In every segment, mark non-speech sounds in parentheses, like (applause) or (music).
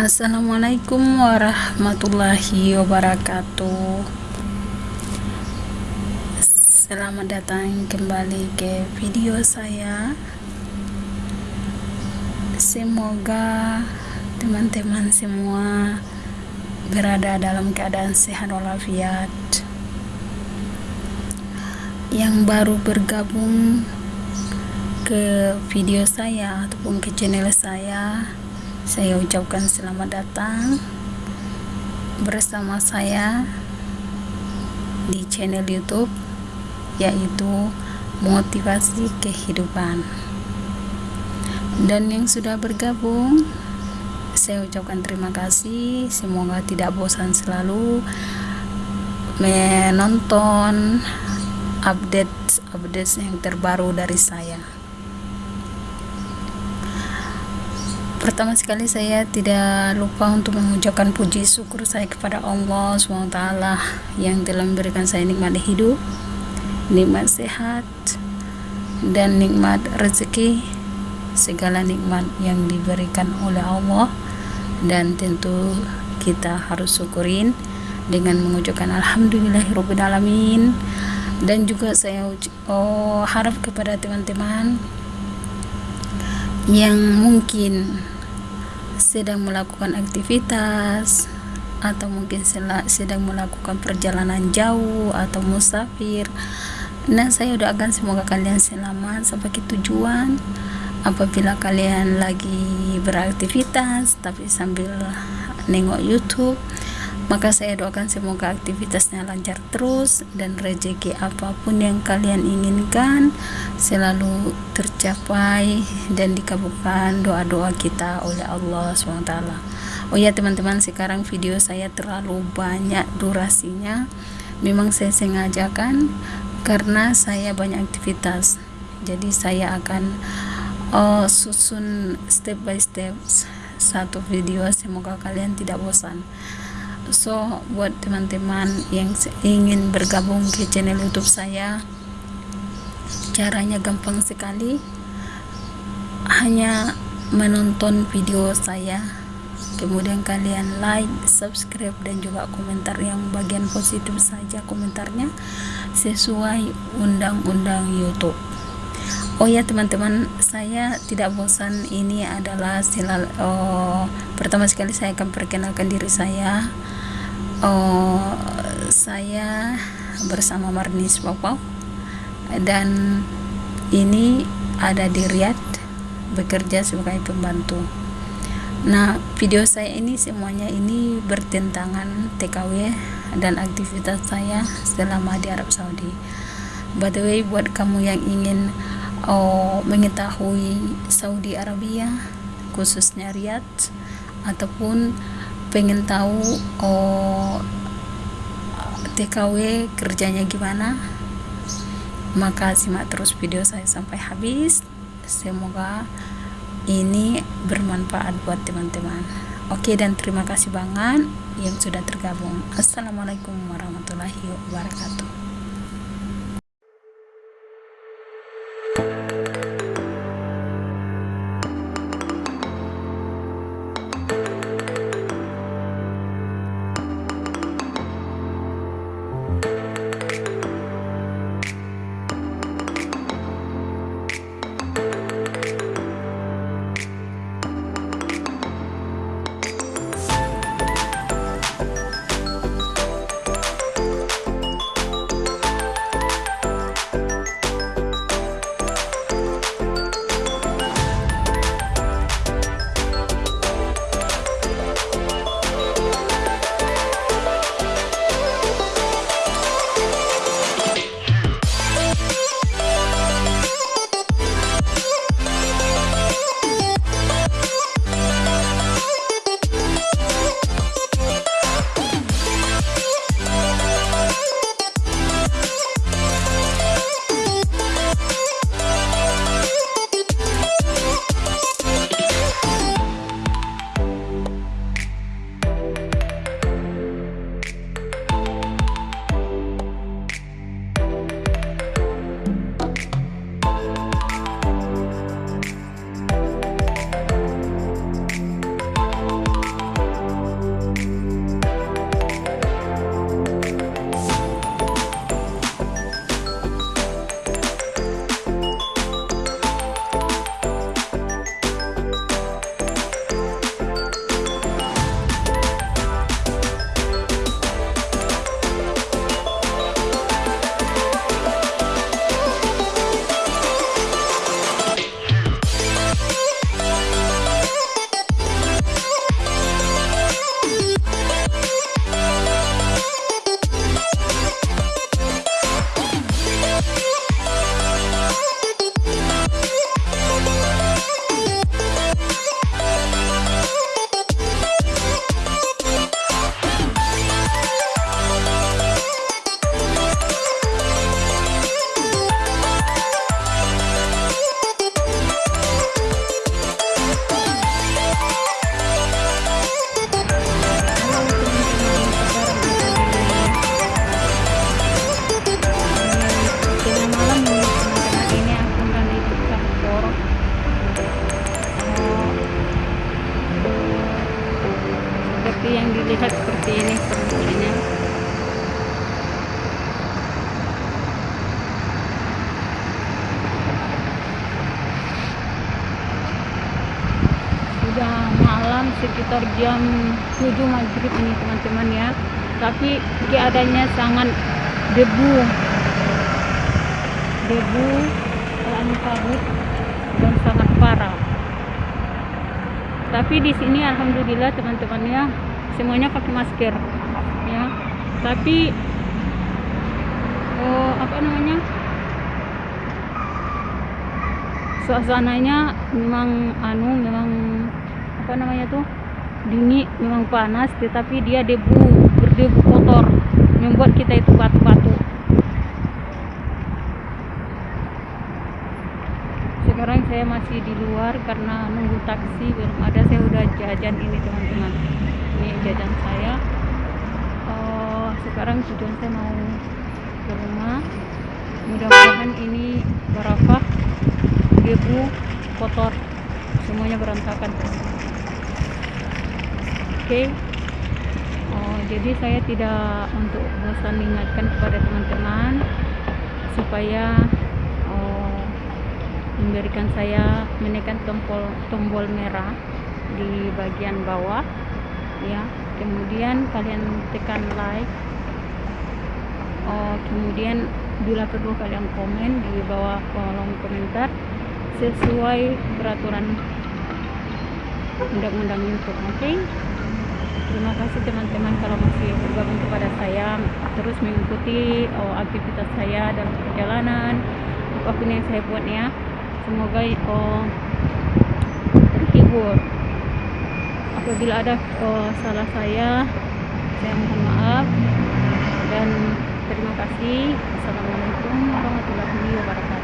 Assalamualaikum warahmatullahi wabarakatuh. Selamat datang kembali ke video saya. Semoga teman-teman semua berada dalam keadaan sehat walafiat. Yang baru bergabung ke video saya ataupun ke channel saya saya ucapkan selamat datang bersama saya di channel YouTube yaitu motivasi kehidupan. Dan yang sudah bergabung saya ucapkan terima kasih. Semoga tidak bosan selalu menonton update update yang terbaru dari saya Pertama sekali saya tidak lupa untuk mengucapkan puji syukur saya kepada Allah SWT yang telah memberikan saya nikmat hidup, nikmat sehat, dan nikmat rezeki, segala nikmat yang diberikan oleh Allah. Dan tentu kita harus syukurin dengan mengucapkan Alhamdulillahirrahmanirrahim dan juga saya oh, harap kepada teman-teman yang mungkin sedang melakukan aktivitas atau mungkin sedang melakukan perjalanan jauh atau musafir. Nah saya doakan semoga kalian selamat. Sampai tujuan apabila kalian lagi beraktivitas tapi sambil nengok YouTube maka saya doakan semoga aktivitasnya lancar terus dan rezeki apa pun yang kalian inginkan selalu tercapai dan dikabulkan doa-doa kita oleh Allah SWT. Oh ya teman-teman sekarang video saya terlalu banyak durasinya. Memang saya sengajakan karena saya banyak aktivitas. Jadi saya akan uh, susun step by step satu video. Semoga kalian tidak bosan so buat teman-teman yang ingin bergabung ke channel youtube saya caranya gampang sekali. Hanya menonton video saya. Kemudian kalian like, subscribe dan juga komentar yang bagian positif saja komentarnya sesuai undang-undang YouTube Oh ya teman-teman saya tidak bosan. Ini adalah silal oh, pertama sekali saya akan perkenalkan diri saya. Oh, saya bersama Marnis Papau dan ini ada di Riyadh bekerja sebagai pembantu. Nah video saya ini semuanya ini bertentangan TKW dan aktivitas saya selama di Arab Saudi. By the way buat kamu yang ingin oh, mengetahui Saudi Arabia khususnya Riyadh ataupun pengen tahu oh, TKW kerjanya gimana? Maka simak terus video saya sampai habis. Semoga ini bermanfaat buat teman-teman. Oke dan terima kasih banget yang sudah tergabung. Assalamualaikum warahmatullahi wabarakatuh debu. Debu anu kabut dan sangat parah tapi di sini alhamdulillah teman-teman ya semuanya pakai masker ya. Tapi oh, apa namanya suasananya memang anu memang apa namanya tuh dingin memang panas tetapi dia debu berdebu kotor membuat kita itu batu-batu. Sekarang saya masih di luar karena nunggu taksi belum ada. Saya udah jajan ini teman-teman. Ini jajan saya. Oh, sekarang tujuan saya mau ke rumah. Mudah-mudahan ini barafah debu kotor. Semuanya berantakan. Okay. Jadi saya tidak untuk bosan mengingatkan kepada teman-teman supaya oh, memberikan saya menekan tombol tombol merah di bagian bawah ya kemudian kalian tekan like oh, kemudian bila perlu kalian komen di bawah kolom komentar sesuai peraturan undang-undang YouTube oke okay? Terima kasih teman-teman kalau masih bergabung kepada saya. Terus mengikuti oh, aktivitas saya dalam perjalanan apa pun yang saya buat ya. Semoga oh, terhibur. Apabila ada oh, salah saya saya mohon maaf. Dan terima kasih. Assalamualaikum warahmatullahi wabarakatuh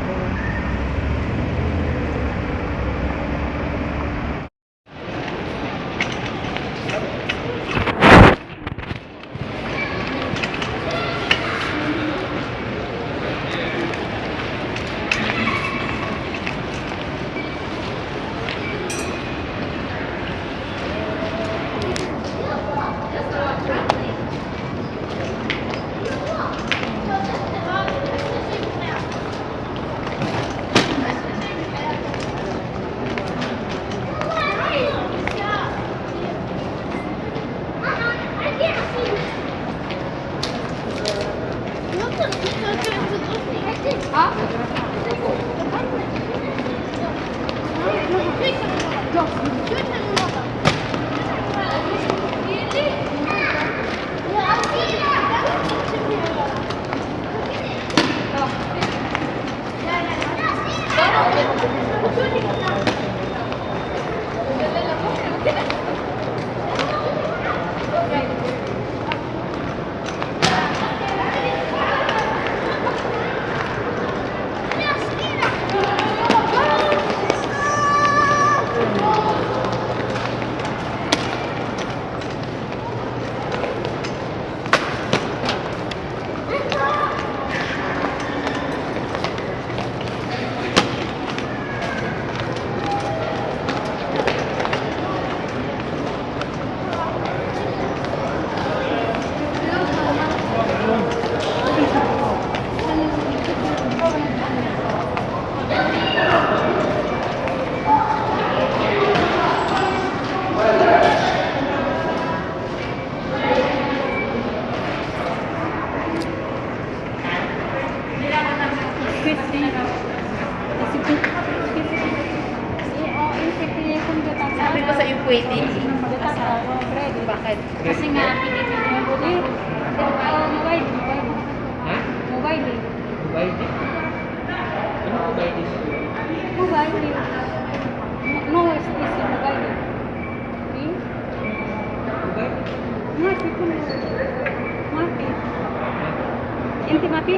Titi Mapi?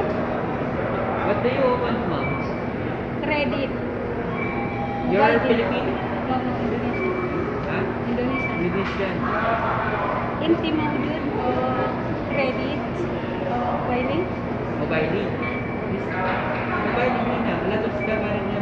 What do you want, ma'am? Credit. You're Why Filipino? No, no, Indonesian. Huh? Indonesian. Indonesian. Inti mau jud credit uh, mobile. Mobile. Mobile muna. Lagot sa kamarin niya.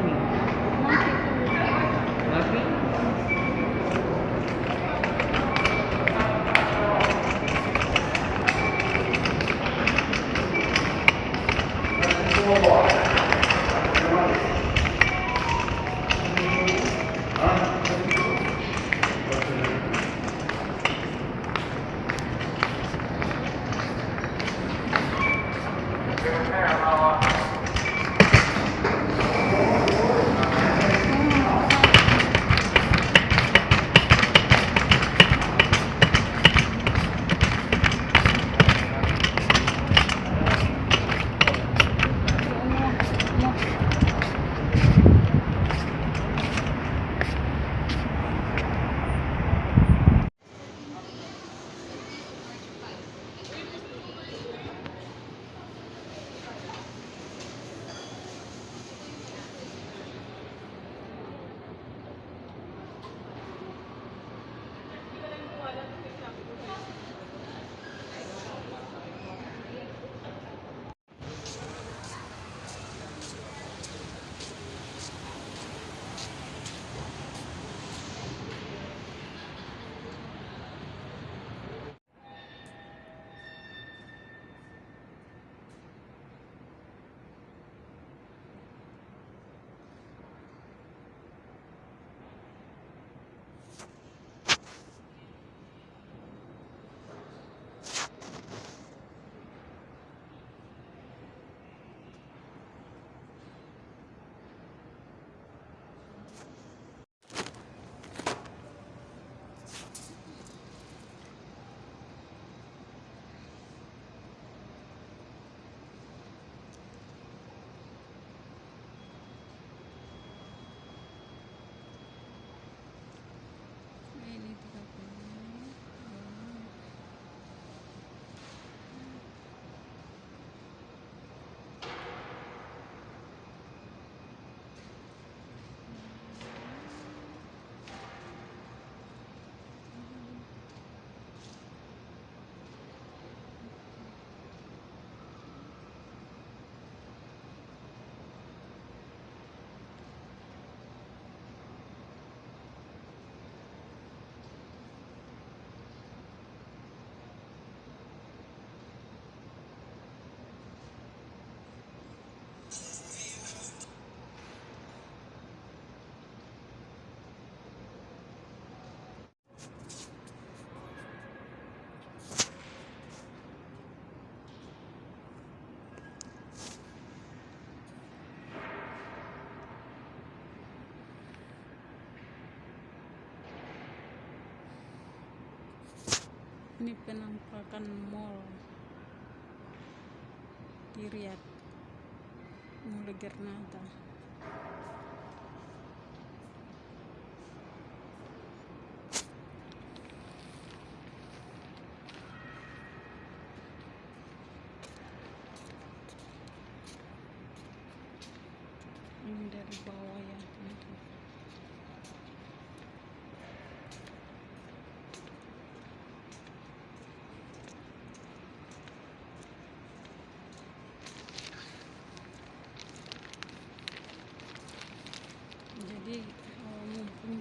ini penampakan mall. Di Riyadh. Mulai Gernata.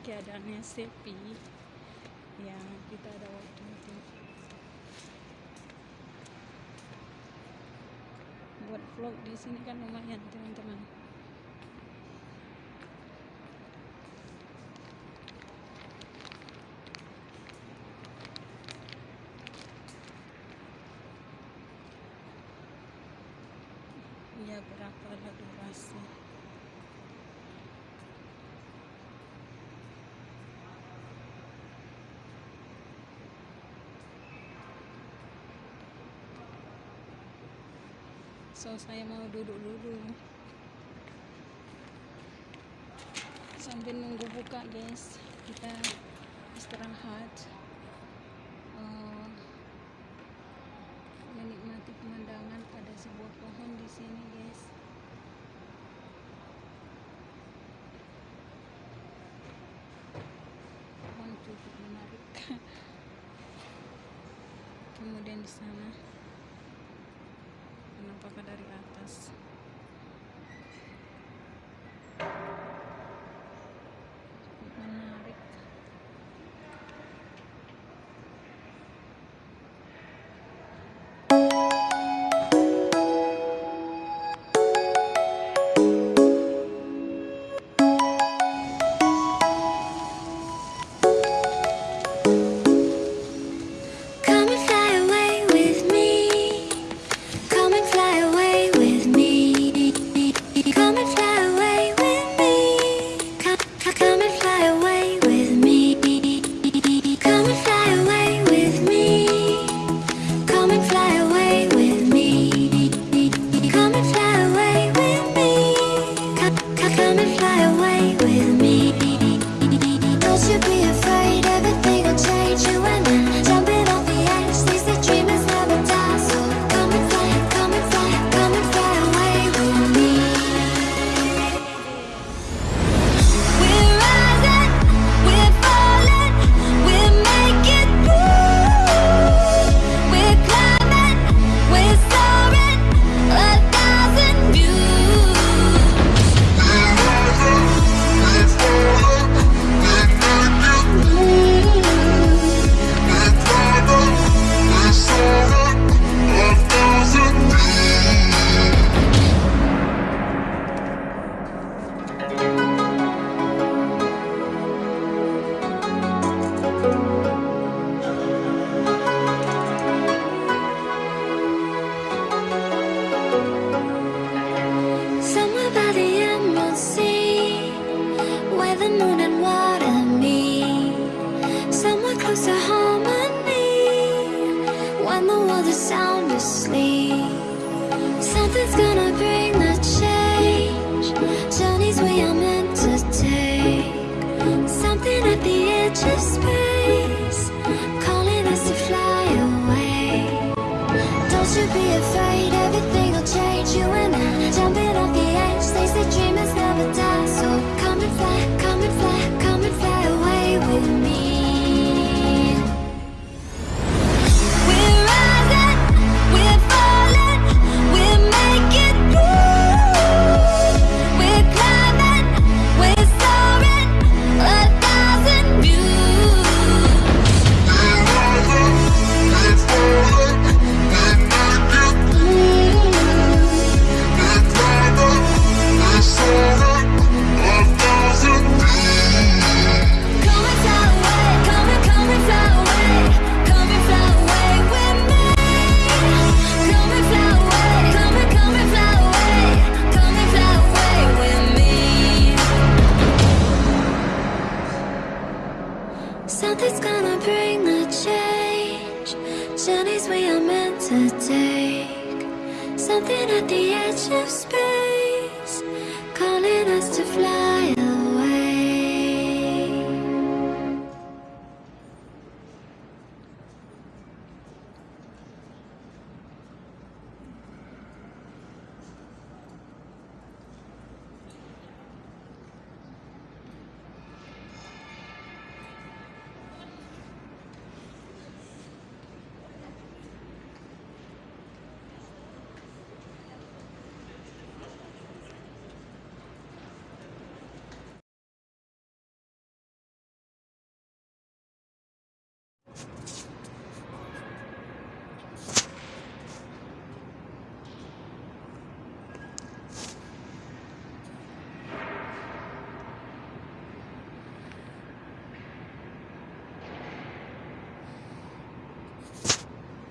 keadaannya sepi. Ya kita ada waktu itu buat vlog di sini kan lumayan teman-teman. Ya berapa lah durasi? so saya mau duduk dulu. Sambil nunggu buka guys. Kita istirahat.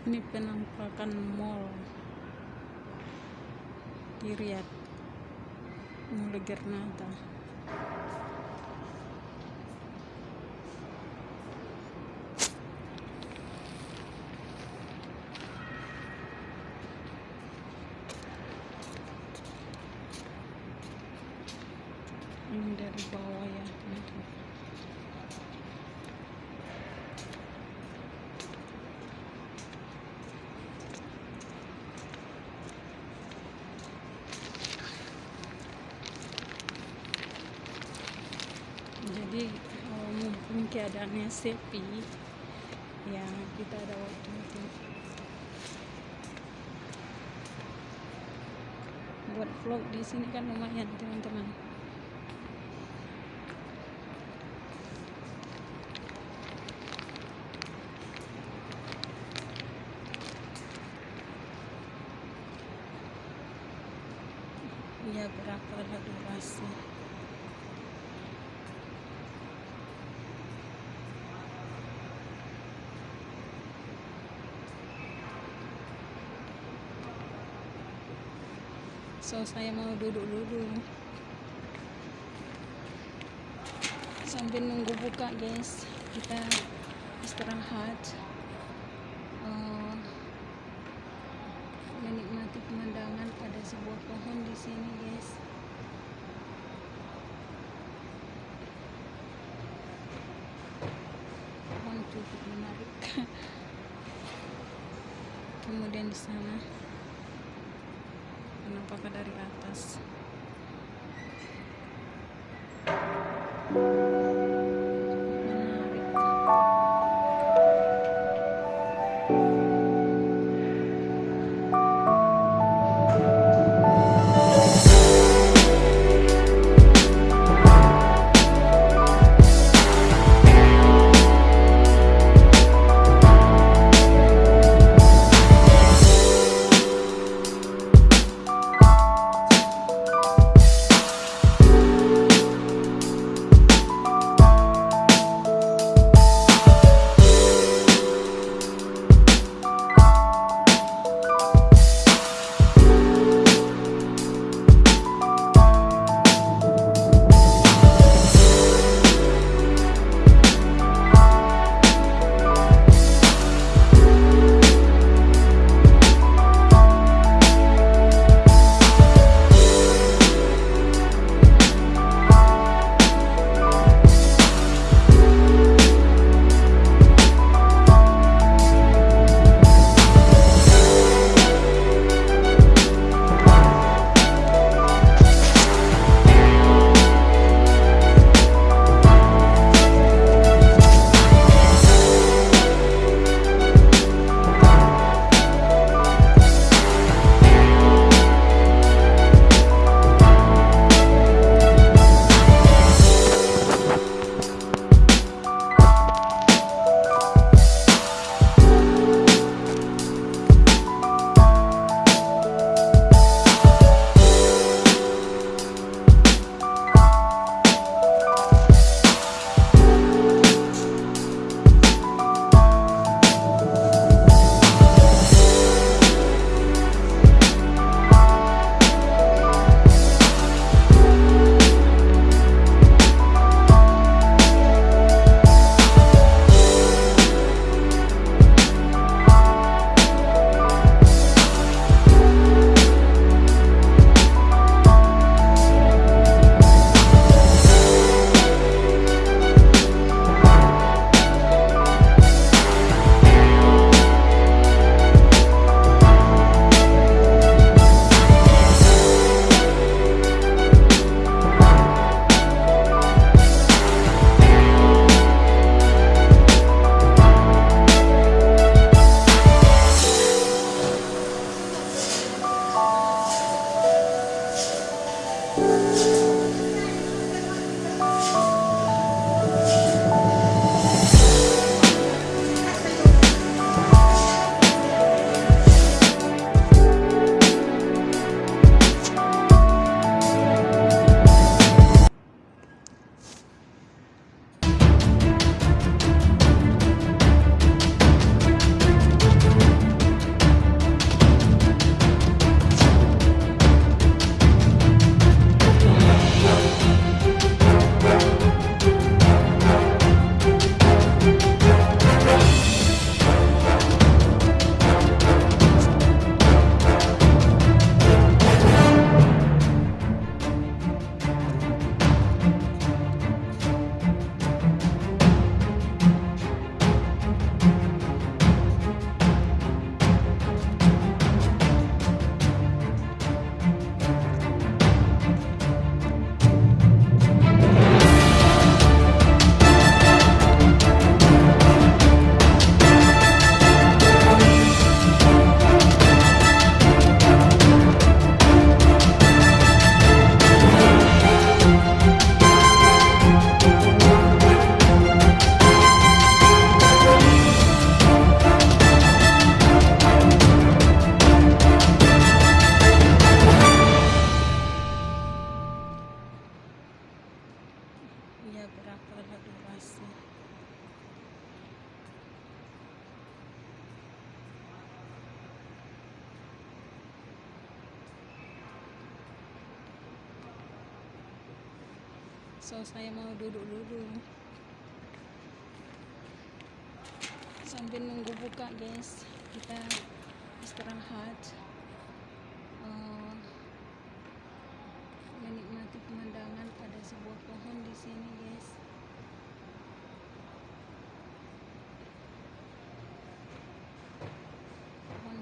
Ini penampakan mall. Di Riyadh Mall Gernata ini dari bawah ya teman-teman jadi kalau keadaannya sepi ya kita ada waktu buat vlog di sini kan lumayan teman-teman ya berapa lah durasi so saya mau duduk dulu. Sambil nunggu buka guys. Kita istirahat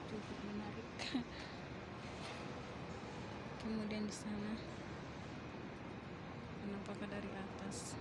cukup menarik. (laughs) Kemudian di sana penampakan dari atas.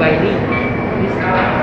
by Lee. This